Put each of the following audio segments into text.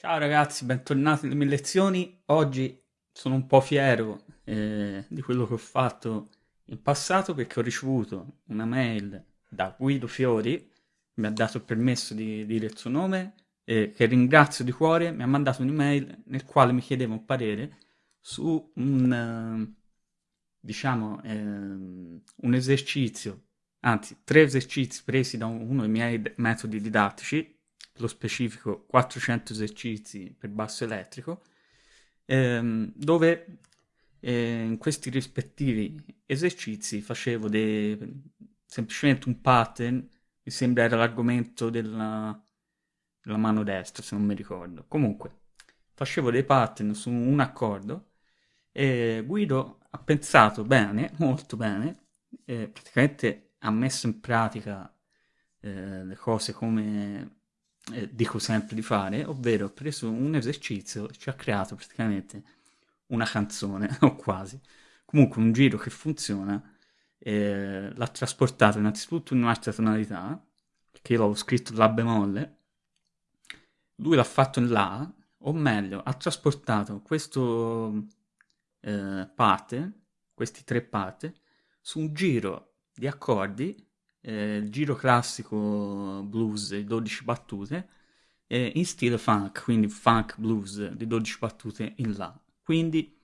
Ciao ragazzi, bentornati alle mie lezioni. Oggi sono un po' fiero eh, di quello che ho fatto in passato perché ho ricevuto una mail da Guido Fiori, mi ha dato il permesso di dire il suo nome, eh, che ringrazio di cuore, mi ha mandato un'email nel quale mi chiedeva un parere su un, uh, diciamo, eh, un esercizio, anzi tre esercizi presi da uno dei miei metodi didattici lo specifico 400 esercizi per basso elettrico, ehm, dove eh, in questi rispettivi esercizi facevo de... semplicemente un pattern, mi sembra era l'argomento della... della mano destra, se non mi ricordo. Comunque, facevo dei pattern su un accordo e Guido ha pensato bene, molto bene, praticamente ha messo in pratica eh, le cose come eh, dico sempre di fare, ovvero ho preso un esercizio e ci ha creato praticamente una canzone, o quasi. Comunque un giro che funziona, eh, l'ha trasportato innanzitutto in un'altra tonalità, perché io l'avevo scritto La bemolle, lui l'ha fatto in La, o meglio, ha trasportato questo eh, parte, questi tre parte, su un giro di accordi eh, il giro classico blues di 12 battute eh, in stile funk, quindi funk blues di 12 battute in La. Quindi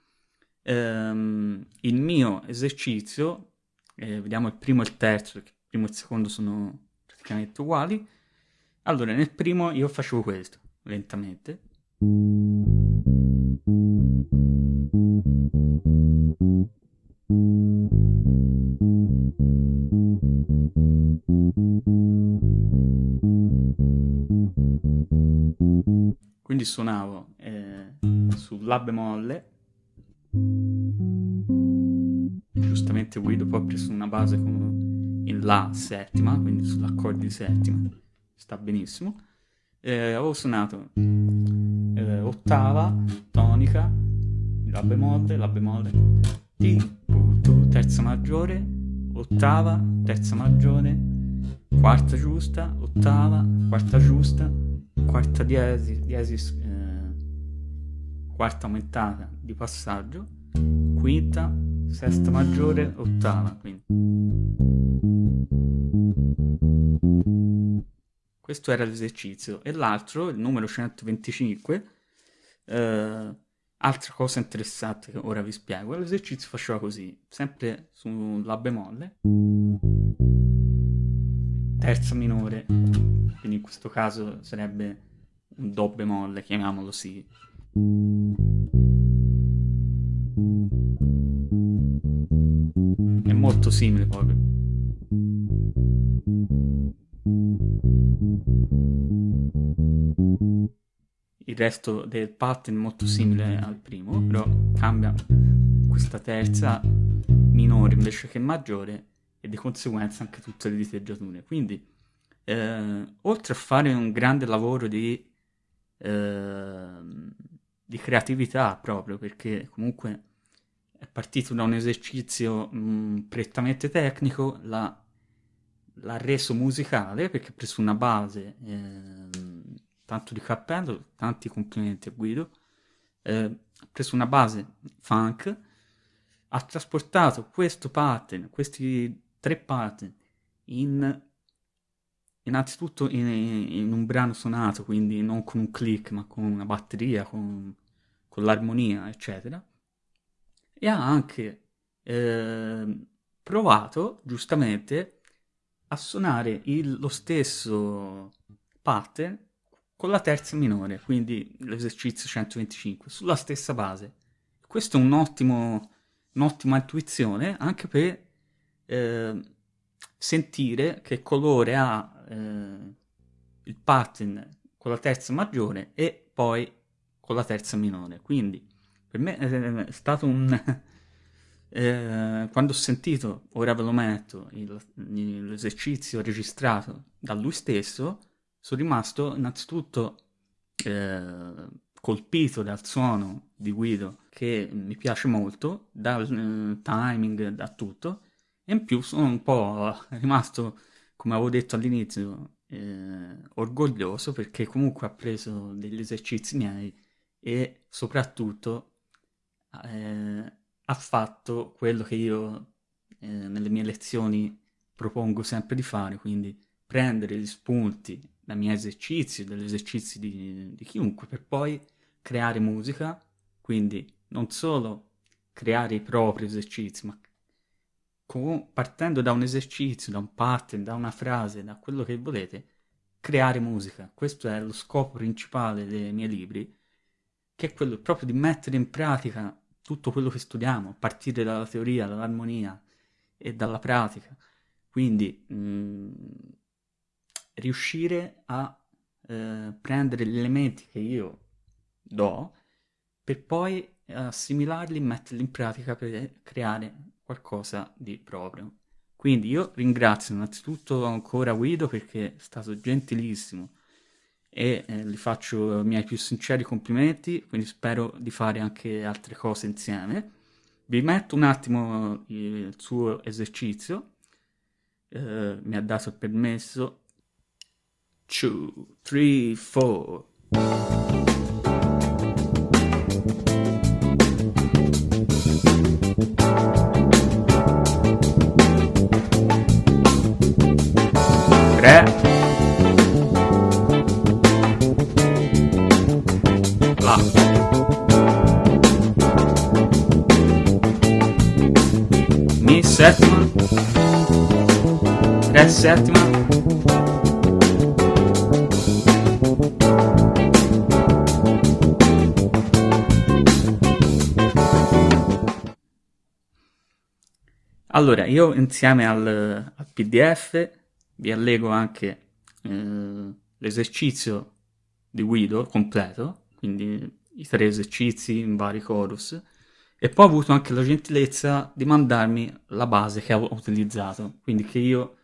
ehm, il mio esercizio, eh, vediamo il primo e il terzo, perché il primo e il secondo sono praticamente uguali. Allora, nel primo io facevo questo, lentamente. Quindi suonavo eh, sul La bemolle, giustamente Guido poi ha preso una base in La settima, quindi sull'accordo di settima, sta benissimo. Eh, avevo suonato eh, ottava, tonica, La bemolle, La bemolle, Ti, tu, terza maggiore, ottava, terza maggiore, quarta giusta, ottava, quarta giusta, quarta diesis, diesis eh, quarta aumentata di passaggio, quinta, sesta maggiore, ottava. Quindi. Questo era l'esercizio. E l'altro, il numero 125, eh, Altra cosa interessante che ora vi spiego, l'esercizio faceva così, sempre su La bemolle, terza minore, questo caso sarebbe un Do bemolle, chiamiamolo sì. È molto simile proprio. il resto del pattern è molto simile al primo, però cambia questa terza minore invece che maggiore e di conseguenza anche tutte le diteggiature. Quindi, eh, oltre a fare un grande lavoro di, eh, di creatività proprio, perché comunque è partito da un esercizio mh, prettamente tecnico, l'ha, l'ha reso musicale perché ha preso una base... Eh, tanto di cappello, tanti complimenti a Guido, eh, ha preso una base funk, ha trasportato questo pattern, questi tre pattern, in, innanzitutto in, in, un brano suonato, quindi non con un click, ma con una batteria, con, con l'armonia, eccetera, e ha anche eh, provato, giustamente, a suonare il, lo stesso pattern con la terza minore, quindi l'esercizio 125, sulla stessa base. Questo è un ottimo, un'ottima intuizione anche per eh, sentire che colore ha eh, il pattern con la terza maggiore e poi con la terza minore. Quindi per me è stato un... eh, quando ho sentito, ora ve lo metto, l'esercizio registrato da lui stesso, sono rimasto innanzitutto eh, colpito dal suono di Guido che mi piace molto, dal eh, timing, da tutto, e in più sono un po' rimasto, come avevo detto all'inizio, eh, orgoglioso perché comunque ha preso degli esercizi miei e soprattutto eh, ha fatto quello che io eh, nelle mie lezioni propongo sempre di fare, quindi prendere gli spunti dai miei esercizi, dagli esercizi di, di chiunque, per poi creare musica, quindi non solo creare i propri esercizi, ma con, partendo da un esercizio, da un pattern, da una frase, da quello che volete, creare musica. Questo è lo scopo principale dei miei libri, che è quello proprio di mettere in pratica tutto quello che studiamo, a partire dalla teoria, dall'armonia e dalla pratica. Quindi mh, mm, riuscire a eh, prendere gli elementi che io do per poi assimilarli e metterli in pratica per creare qualcosa di proprio. Quindi io ringrazio innanzitutto ancora Guido perché è stato gentilissimo e eh, gli faccio i miei più sinceri complimenti, quindi spero di fare anche altre cose insieme. Vi metto un attimo il suo esercizio, eh, mi ha dato il permesso. 2, 3, 4. Settima. Allora, io insieme al, al PDF vi allego anche eh, l'esercizio di Guido completo, quindi i tre esercizi in vari chorus, e poi ho avuto anche la gentilezza di mandarmi la base che ho utilizzato, quindi che io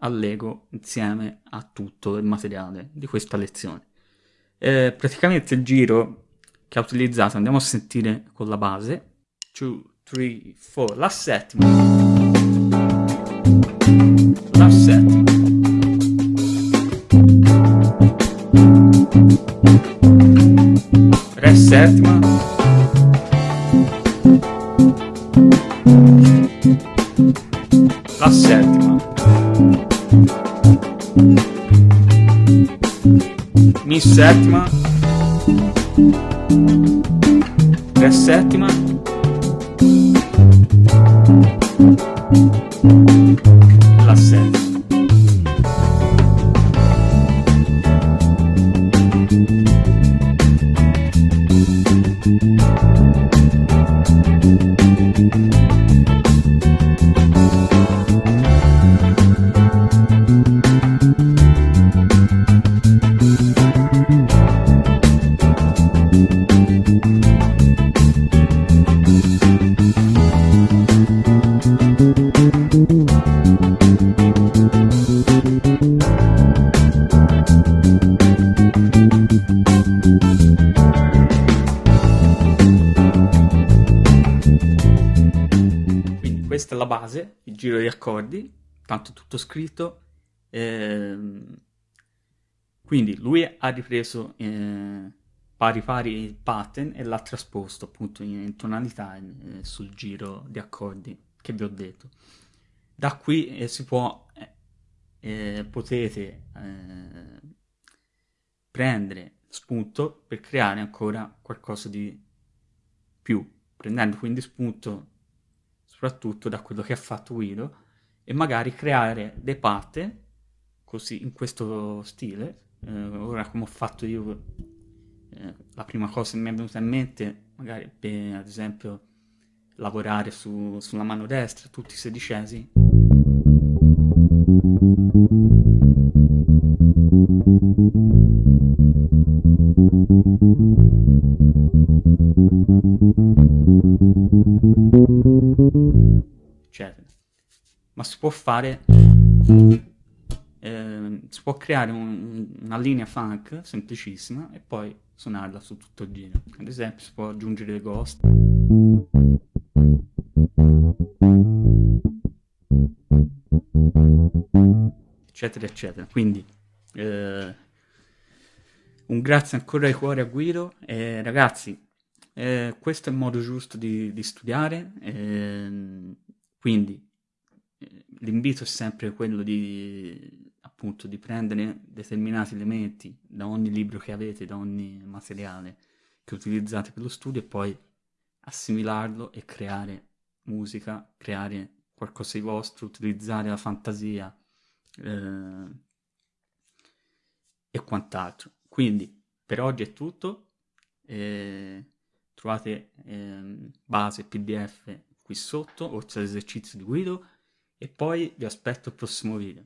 allego insieme a tutto il materiale di questa lezione. Eh, praticamente il giro che ha utilizzato andiamo a sentire con la base. 2, 3, 4 la settima. La settima Mi settima Re settima base, il giro di accordi, tanto tutto scritto. Ehm, quindi lui ha ripreso eh, pari pari il pattern e l'ha trasposto appunto in, in tonalità eh, sul giro di accordi che vi ho detto. Da qui eh, si può, eh, eh, potete eh, prendere spunto per creare ancora qualcosa di più, prendendo quindi spunto soprattutto da quello che ha fatto Guido, e magari creare dei pattern così in questo stile. Eh, ora come ho fatto io, eh, la prima cosa che mi è venuta in mente, magari per ad esempio lavorare su, sulla mano destra, tutti i sedicesi. Si può fare, eh, si può creare un, una linea funk semplicissima e poi suonarla su tutto il giro. Ad esempio si può aggiungere le ghost. eccetera eccetera. Quindi Eh, un grazie ancora di cuore a Guido. Eh, ragazzi, questo è il modo giusto di, di studiare, ehm, quindi l'invito è sempre quello di, appunto, di prendere determinati elementi da ogni libro che avete, da ogni materiale che utilizzate per lo studio e poi assimilarlo e creare musica, creare qualcosa di vostro, utilizzare la fantasia eh, e quant'altro. Quindi per oggi è tutto, eh, trovate eh, base PDF qui sotto, oltre all'esercizio di Guido, e poi vi aspetto al prossimo video.